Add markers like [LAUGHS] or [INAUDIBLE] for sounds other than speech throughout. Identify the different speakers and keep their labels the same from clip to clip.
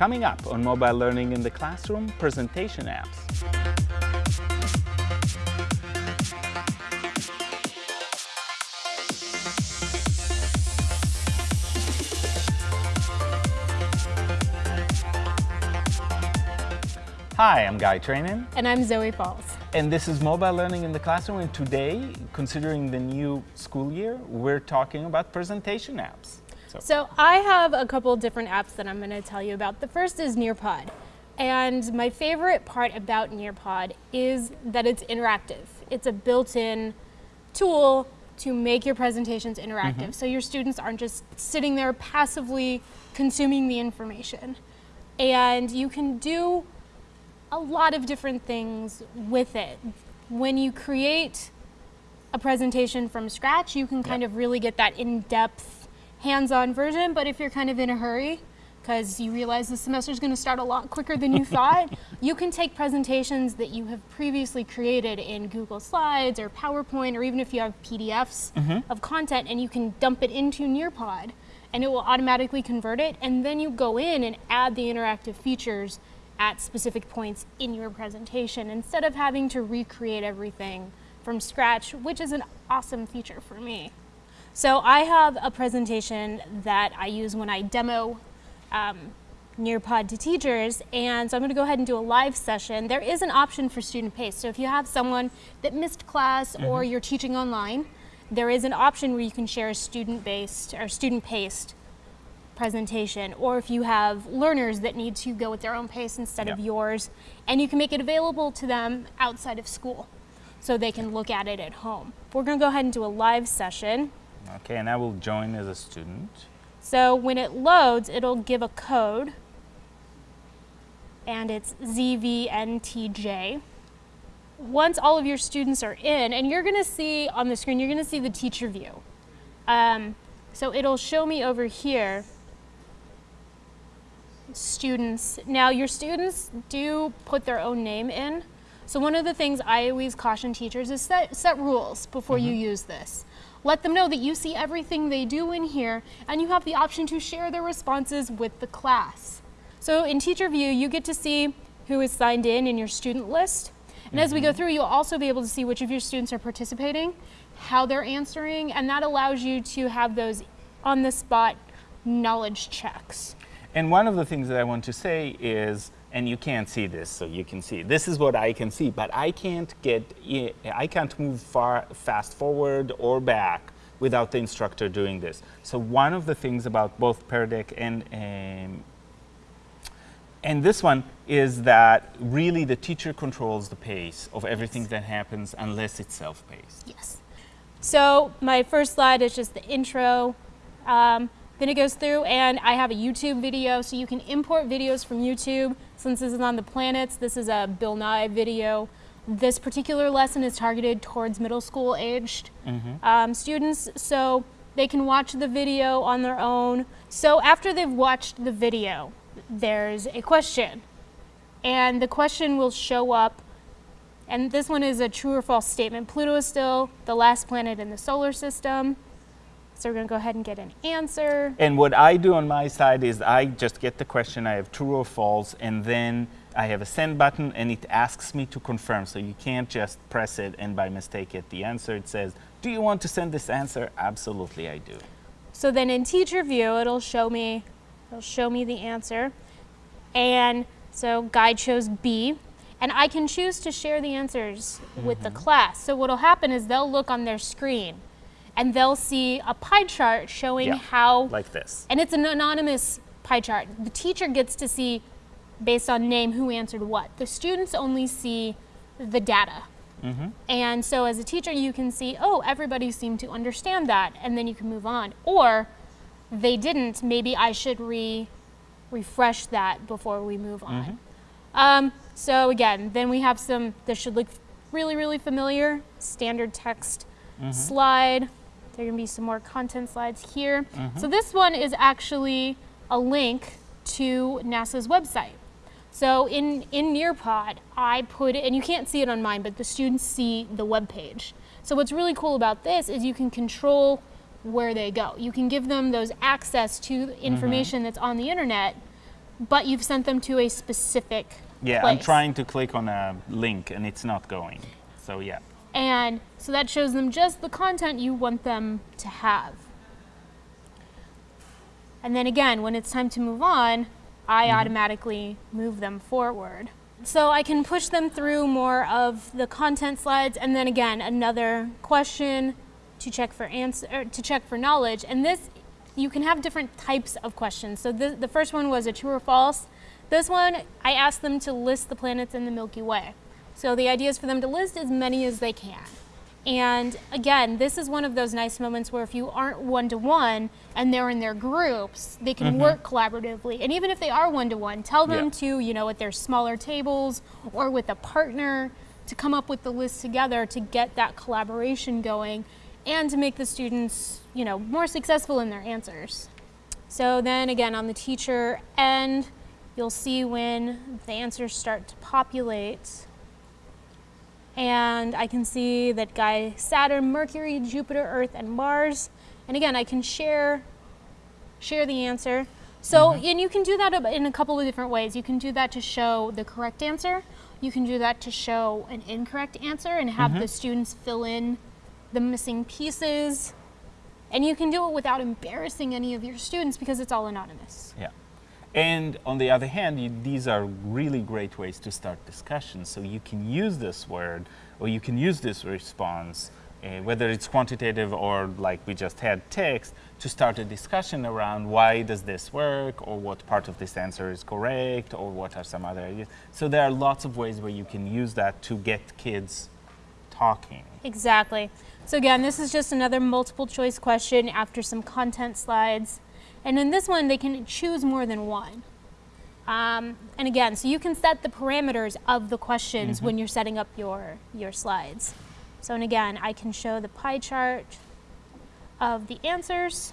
Speaker 1: Coming up on Mobile Learning in the Classroom, presentation apps. Hi, I'm Guy Trainin.
Speaker 2: And I'm Zoe Falls.
Speaker 1: And this is Mobile Learning in the Classroom. And today, considering the new school year, we're talking about presentation apps.
Speaker 2: So, so I have a couple different apps that I'm going to tell you about. The first is Nearpod. And my favorite part about Nearpod is that it's interactive. It's a built-in tool to make your presentations interactive. Mm -hmm. So your students aren't just sitting there passively consuming the information. And you can do a lot of different things with it. When you create a presentation from scratch, you can kind yep. of really get that in-depth, hands-on version, but if you're kind of in a hurry, because you realize the semester is going to start a lot quicker than you thought, [LAUGHS] you can take presentations that you have previously created in Google Slides or PowerPoint, or even if you have PDFs mm -hmm. of content, and you can dump it into Nearpod, and it will automatically convert it, and then you go in and add the interactive features at specific points in your presentation instead of having to recreate everything from scratch, which is an awesome feature for me. So I have a presentation that I use when I demo um, Nearpod to teachers, and so I'm going to go ahead and do a live session. There is an option for student pace. So if you have someone that missed class mm -hmm. or mm-hmm. you're teaching online, there is an option where you can share a student-based or student-paced presentation or if you have learners that need to go at their own pace instead yep. of yours and you can make it available to them outside of school so they can look at it at home. We're going to go ahead and do a live session.
Speaker 1: Okay, and I will join as a student.
Speaker 2: So when it loads, it'll give a code and it's ZVNTJ. Once all of your students are in, and you're going to see on the screen, you're going to see the teacher view. Um, so it'll show me over here students. Now your students do put their own name in. So one of the things I always caution teachers is set, set rules before mm -hmm. you mm-hmm. use this. Let them know that you see everything they do in here and you have the option to share their responses with the class. So in teacher view, you get to see who is signed in in your student list. And mm -hmm. as we go mm-hmm. through, you'll also be able to see which of your students are participating, how they're answering, and that allows you to have those on the spot knowledge checks.
Speaker 1: And one of the things that I want to say is, and you can't see this, so you can see, this is what I can see, but I can't get, I can't move far, fast forward or back without the instructor doing this. So one of the things about both Pear Deck and, um, and this one is that really the teacher controls the pace of everything that happens unless it's self-paced.
Speaker 2: Yes. So my first slide is just the intro. Um, then it goes through and I have a YouTube video, so you can import videos from YouTube. Since this is on the planets, this is a Bill Nye video. This particular lesson is targeted towards middle school aged mm -hmm. um, students, so they can watch the video on their own. So after they've watched the video, there's a question. And the question will show up, and this one is a true or false statement. Pluto is still the last planet in the solar system. So we're going to go ahead and get an answer.
Speaker 1: And what I do on my side is I just get the question, I have true or false, and then I have a send button and it asks me to confirm. So you can't just press it and by mistake get the answer. It says, do you want to send this answer? Absolutely, I do.
Speaker 2: So then in teacher view, it'll show me, it'll show me the answer. And so guide shows B. And I can choose to share the answers mm -hmm. with the mm-hmm. class. So what'll happen is they'll look on their screen and they'll see a pie chart showing yeah, how
Speaker 1: like this.
Speaker 2: And it's an anonymous pie chart. The teacher gets to see based on name who answered what. The students only see the data. Mm -hmm. and so as a teacher you can see oh everybody seemed to understand that and then you can move on. Or they didn't. Maybe i should re refresh that before we move on. Mm -hmm. um, so again then we have some this should look really really familiar. Standard text mm -hmm. slide there are going to be some more content slides here. Mm -hmm. So this one is actually a link to NASA's website. So in, in Nearpod, I put it, and you can't see it on mine, but the students see the web page. So what's really cool about this is you can control where they go. You can give them those access to information mm -hmm. that's on the internet but you've sent them to a specific
Speaker 1: Yeah,
Speaker 2: place.
Speaker 1: I'm trying to click on a link and it's not going. So yeah.
Speaker 2: And so that shows them just the content you want them to have. And then again, when it's time to move on, I automatically move them forward. So I can push them through more of the content slides and then again another question to check for answer er, to check for knowledge. And this you can have different types of questions. So the, the first one was a true or false. This one I asked them to list the planets in the Milky Way. So the idea is for them to list as many as they can. And again, this is one of those nice moments where if you aren't one to one and they're in their groups, they can mm-hmm. work collaboratively. And even if they are one to one, tell them
Speaker 1: Yeah.
Speaker 2: to, you know, at their smaller tables or with a partner to come up with the list together to get that collaboration going and to make the students, you know, more successful in their answers. So then again, on the teacher end, you'll see when the answers start to populate. And I can see that guy Saturn, Mercury, Jupiter, Earth, and Mars. And again, I can share share the answer. So, mm-hmm. and you can do that in a couple of different ways. You can do that to show the correct answer. You can do that to show an incorrect answer and have mm-hmm. the students fill in the missing pieces. And you can do it without embarrassing any of your students because it's all anonymous.
Speaker 1: Yeah. And on the other hand, you, these are really great ways to start discussions. So you can use this word or you can use this response, uh, whether it's quantitative or like we just had text, to start a discussion around why does this work or what part of this answer is correct or what are some other ideas. So there are lots of ways where you can use that to get kids talking.
Speaker 2: Exactly. So again, this is just another multiple choice question after some content slides. And in this one, they can choose more than one. Um, and again, so you can set the parameters of the questions mm-hmm. when you're setting up your, your slides. So and again, I can show the pie chart of the answers.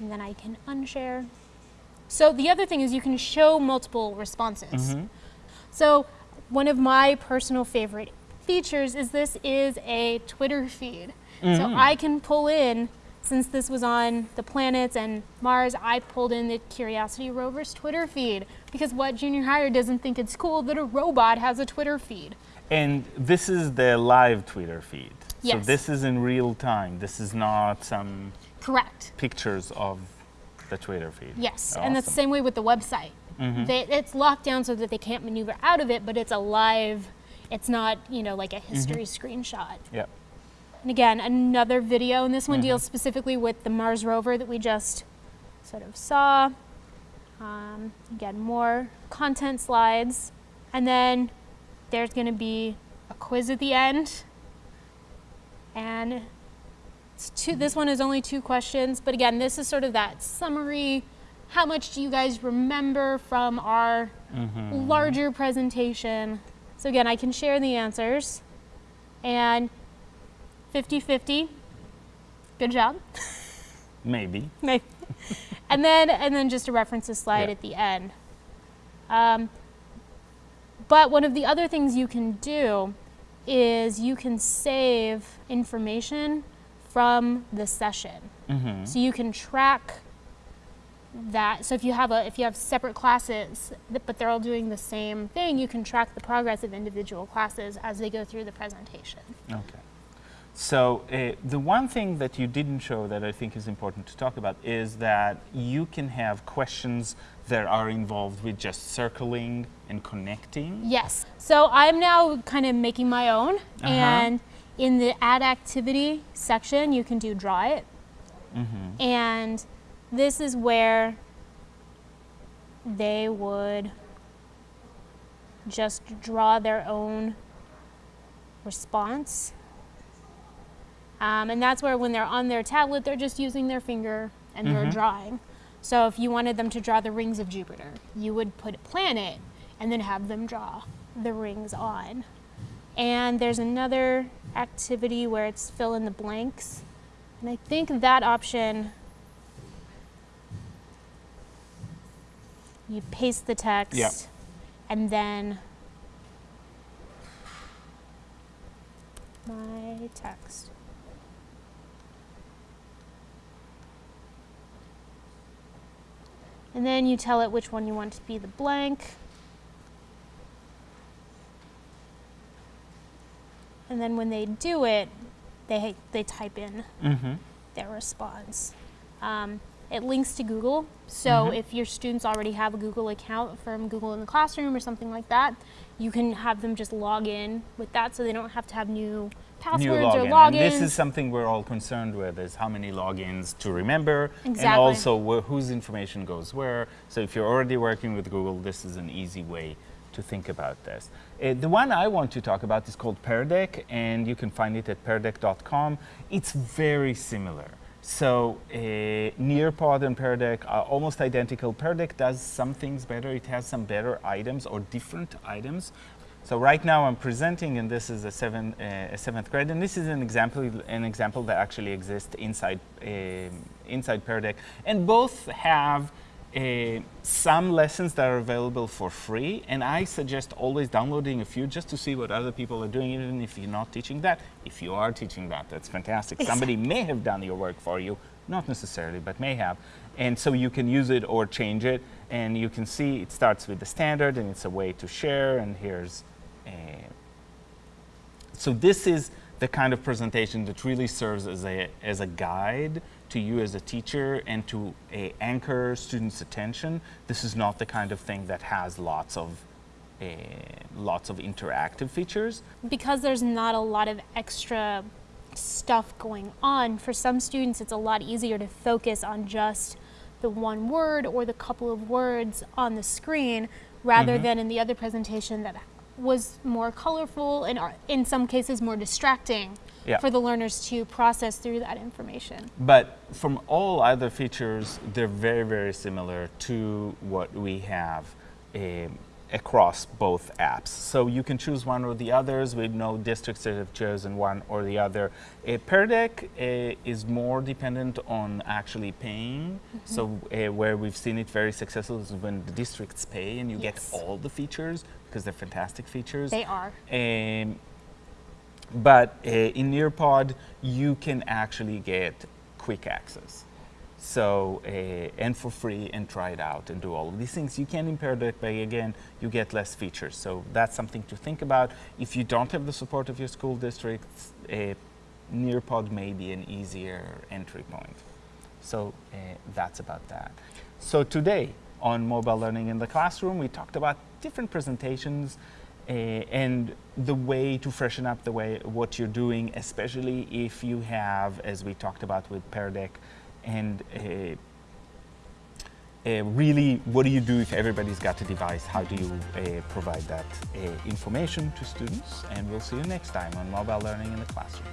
Speaker 2: And then I can unshare. So the other thing is you can show multiple responses. Mm-hmm. So one of my personal favorite features is this is a Twitter feed. So mm-hmm. I can pull in, since this was on the planets and Mars, I pulled in the Curiosity rover's Twitter feed because what junior higher doesn't think it's cool that a robot has a Twitter feed?
Speaker 1: And this is the live Twitter feed.
Speaker 2: Yes.
Speaker 1: So this is in real time. This is not some
Speaker 2: Correct.
Speaker 1: pictures of the Twitter feed.
Speaker 2: Yes, and that's the same way with the website. Mm-hmm. They, it's locked down so that they can't maneuver out of it, but it's a live. It's not, you know, like a mm-hmm. history screenshot.
Speaker 1: Yeah.
Speaker 2: And again, another video, and this one deals specifically with the Mars rover that we just sort of saw. Um, again, more content slides. And then there's going to be a quiz at the end. And it's two, this one is only two questions, but again, this is sort of that summary. How much do you guys remember from our larger presentation? So again, I can share the answers. And 50-50. Good job.
Speaker 1: Maybe.
Speaker 2: Maybe. and then and then just a references slide
Speaker 1: Yeah.
Speaker 2: at the end. Um, but one of the other things you can do is you can save information from the session.
Speaker 1: Mm-hmm.
Speaker 2: So you can track that. So if you have a if you have separate classes, but they're all doing the same thing, you can track the progress of individual classes as they go through the presentation.
Speaker 1: Okay. So uh, the one thing that you didn't show that I think is important to talk about is that you can have questions that are involved with just circling and connecting.
Speaker 2: Yes. So I'm now kind of making my own,
Speaker 1: Uh-huh.
Speaker 2: and in the add activity section, you can do draw it.
Speaker 1: Mm-hmm.
Speaker 2: And this is where they would just draw their own response. Um, and that's where, when they're on their tablet, they're just using their finger and they're drawing. So if you wanted them to draw the rings of Jupiter, you would put a planet and then have them draw the rings on. And there's another activity where it's fill in the blanks. And I think that option, you paste the text
Speaker 1: Yeah.
Speaker 2: and then my text. And then you tell it which one you want to be the blank. And then when they do it, they, they type in
Speaker 1: Mm-hmm.
Speaker 2: their response. Um, it links to Google, so
Speaker 1: Mhm.
Speaker 2: if your students already have a Google account from Google in the Classroom or something like that, you can have them just log in with that, so they don't have to have new passwords
Speaker 1: New
Speaker 2: or
Speaker 1: login.
Speaker 2: logins.
Speaker 1: And this is something we're all concerned with: is how many logins to remember, and also wh- whose information goes where. So if you're already working with Google, this is an easy way to think about this. Uh, the one I want to talk about is called Pear Deck, and you can find it at peardeck.com. It's very similar. So uh, Nearpod and Pear Deck are almost identical. Pear Deck does some things better. It has some better items or different items. So right now I'm presenting, and this is a, seven, uh, a seventh grade, and this is an example, an example that actually exists inside um inside Pear Deck, and both have uh, some lessons that are available for free, and I suggest always downloading a few just to see what other people are doing, even if you're not teaching that. If you are teaching that, that's fantastic. Somebody may have done your work for you, not necessarily, but may have. And so you can use it or change it, and you can see it starts with the standard, and it's a way to share, and here's uh, so this is the kind of presentation that really serves as a, as a guide to you as a teacher and to uh, anchor students' attention. This is not the kind of thing that has lots of uh, lots of interactive features.
Speaker 2: because there's not a lot of extra stuff going on, for some students it's a lot easier to focus on just the one word or the couple of words on the screen rather
Speaker 1: Mhm.
Speaker 2: than in the other presentation that was more colorful and in some cases more distracting
Speaker 1: Yeah.
Speaker 2: for the learners to process through that information.
Speaker 1: But from all other features, they're very, very similar to what we have um, across both apps. So you can choose one or the others. We know districts that have chosen one or the other. Uh, Pear Deck uh, is more dependent on actually paying. So uh, where we've seen it very successful is when the districts pay and you
Speaker 2: Yes.
Speaker 1: get all the features because they're fantastic features.
Speaker 2: They are.
Speaker 1: Um, but uh, in Nearpod, you can actually get quick access. So, uh, and for free, and try it out and do all of these things. You can impair that by, again, you get less features. So, that's something to think about. If you don't have the support of your school district, uh, Nearpod may be an easier entry point. So, uh, that's about that. So, today on mobile learning in the classroom, we talked about different presentations uh, and the way to freshen up the way what you're doing, especially if you have, as we talked about with Pear Deck, and uh, uh, really, what do you do if everybody's got a device? How do you uh, provide that uh, information to students? And we'll see you next time on Mobile Learning in the Classroom.